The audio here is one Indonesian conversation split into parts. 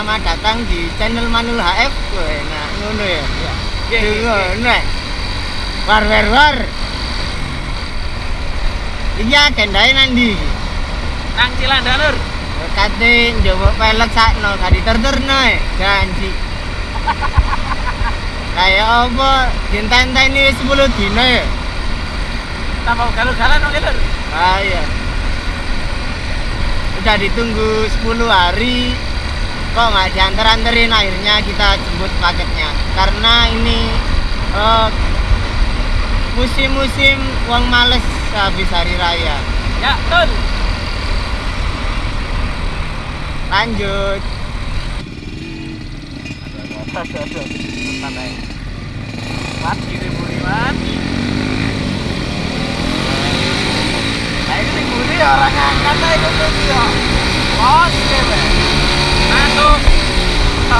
Selamat datang di channel Manul HF. Wah, nah, ngono ya. Iya, iya, iya. Ngono. ya. War war war. Iki agendae nandi. Nang Cilanda Lur. Kate njupuk pelek sakno, gak diterterno e. Janji. Kayak apa? Dintenteni 10 dino ya. Tambah galau-galan oke Lur. Ah iya. Udah ditunggu 10 hari kok nggak diantar-anterin akhirnya kita jemput paketnya karena ini eh, musim-musim uang males habis hari raya Ya, betul. lanjut Aduh, aduh, aduh. Orang angkat aja terus ya. Bos.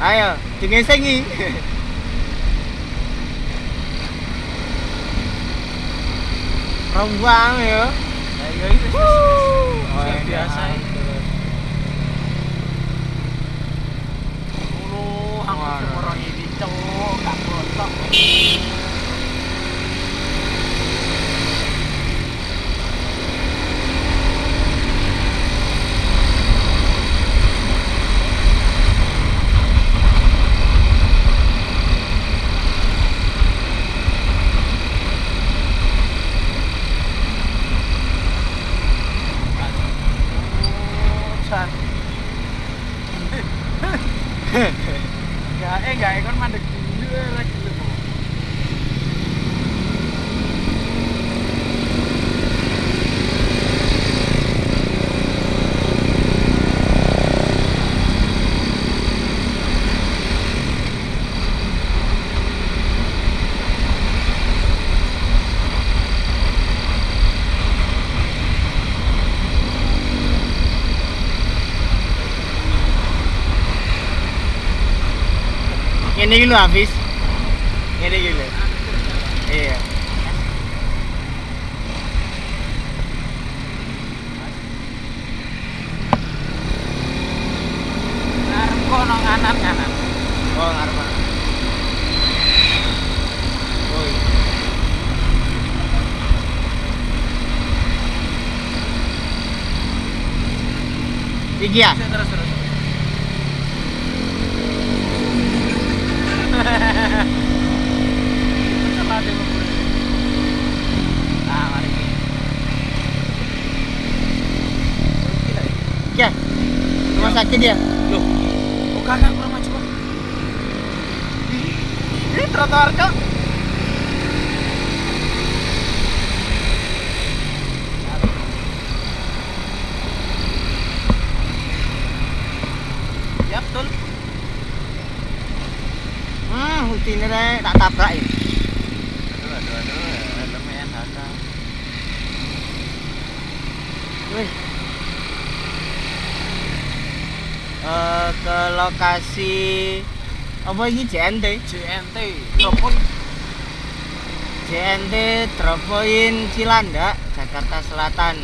Ayo digesengi rombang ya iya itu. Biasa hampir Waduh. orang ini cowok gak botok. Enggak, kan mandek dulu lagi lu. Ini gitu habis. Ini gitu. Iya. Kono kanan kanan. Oh ngarep. ngarep. Iki ya? Terus terus terus. Salah dia ngomong. Nah, mari. Gila, ya. Iki ya? Sakit ya? Loh, kok kakak kurang maju? Ini trotoar cok. Ya betul. Hmm, tak tabrak ya. Aduh, aduh, aduh, lumayan ada. Wih. Eh, ke lokasi apa ini JNT? JNT, telepon. JNT Drop Point Cilandak, Jakarta Selatan.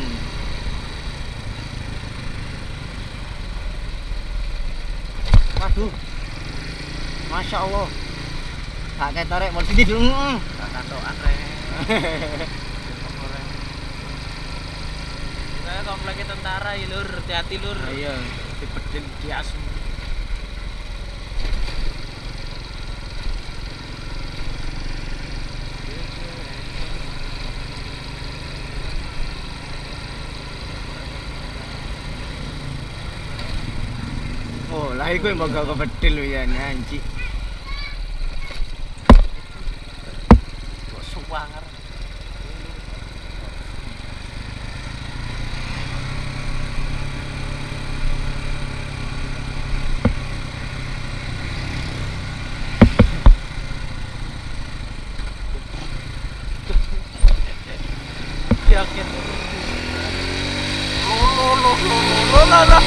Waduh. Masya Allah. Gak ketorek positif. Mm. Gak kantokan re. Saya kompleknya tentara ya lur, hati-hati lur. Ayo. Ты подтвердишь. Ahí que invoca a convertirlo ya en Angie. Pues su.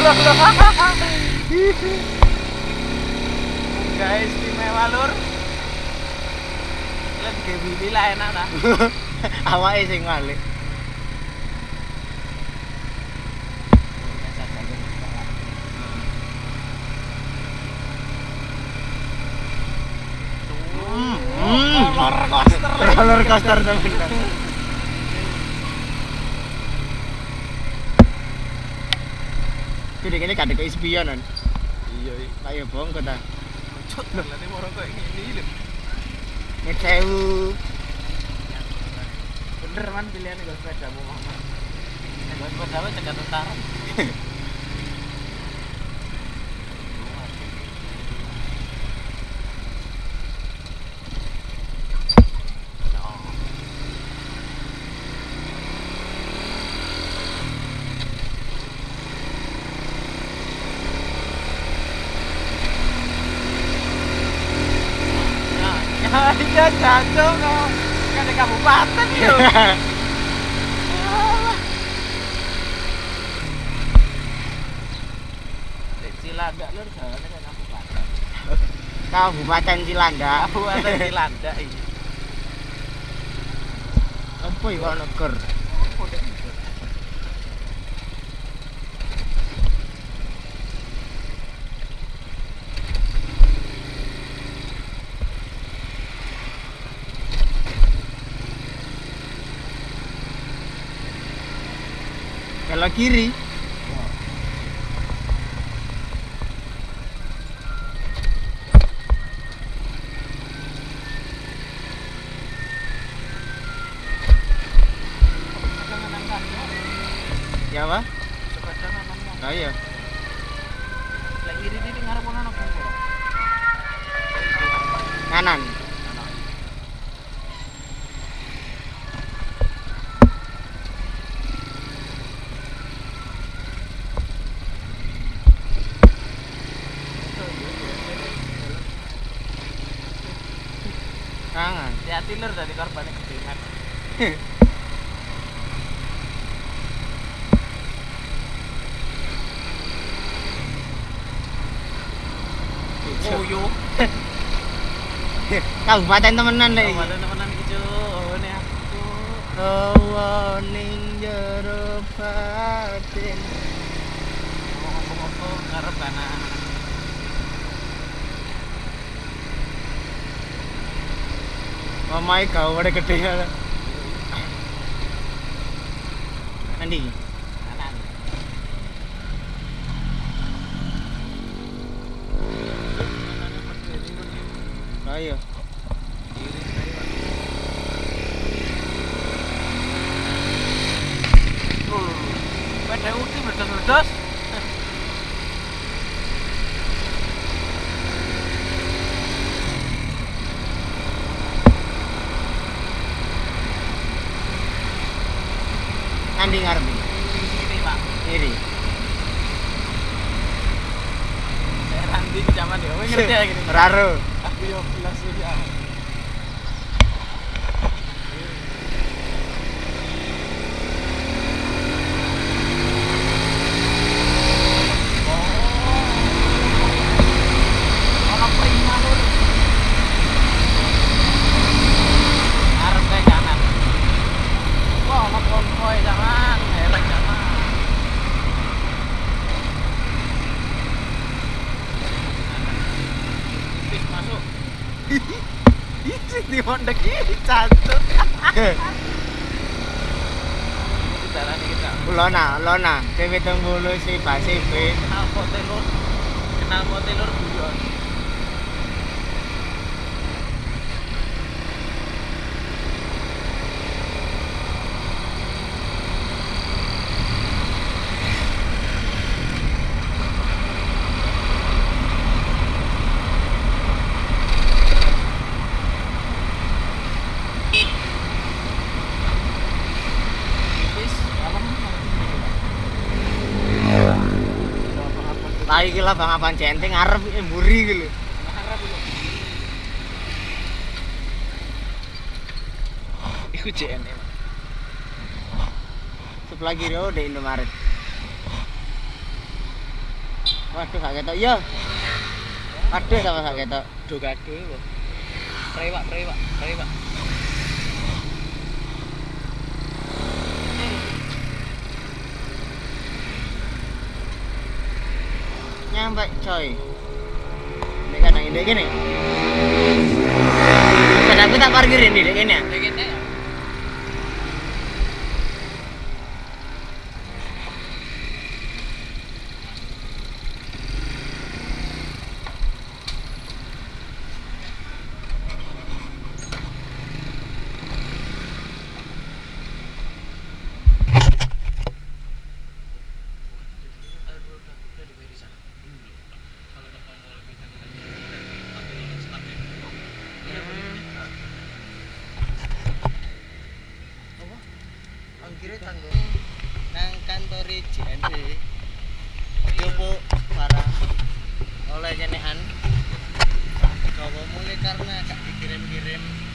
Guys, istimewa lur. Lihat game ini lah enak lah. Awake sing ngalik. Hmm. Roller coaster. Roller coaster Kene kene gak ada spionan. Iya, tak yo bohong kok ta. Cut lho, lha nek ora kok ngene iki lho. Nek tahu. Bener man pilihane gak sepeda mau mama. Gak sepeda wae cegat utara. aja jatuh kok. Kan di kabupaten ya. yuk cilanda lur jalannya kan kabupaten. Kabupaten cilanda kabupaten cilanda ini iya. apa ya neger? sebelah kiri. Ya, apa Nah, iya. Kanan. Ah. Ya tidur dari korbannya kebimet. Uyo. Kabupaten temenan lagi. Kabupaten temenan iki, Cuk. Aku. Kowe ning jero നന്നായി കവിടെ കിട്ടിയത് അണ്ടി അയ്യോ Nanti ngarep iki. Ini Pak. Kiri. Saya Randi zaman. Kowe ngerti ya gini. Raro. Aku yo iki. Lona, Lona, dewe tembulu si basi be. Kenal kok telur, kenal kok telur. Lah iki lah Bang Abang Centeng ngarep iki mburi iki lho. Iku JN emang. sebelah kiri oh di Indomaret. Waduh gak ketok. Iya waduh sama gak ketok. Gado iku prewak prewak prewak nyampe coy. Ini kadang ini gini kadang aku tak parkirin di gini ya karena gak dikirim-kirim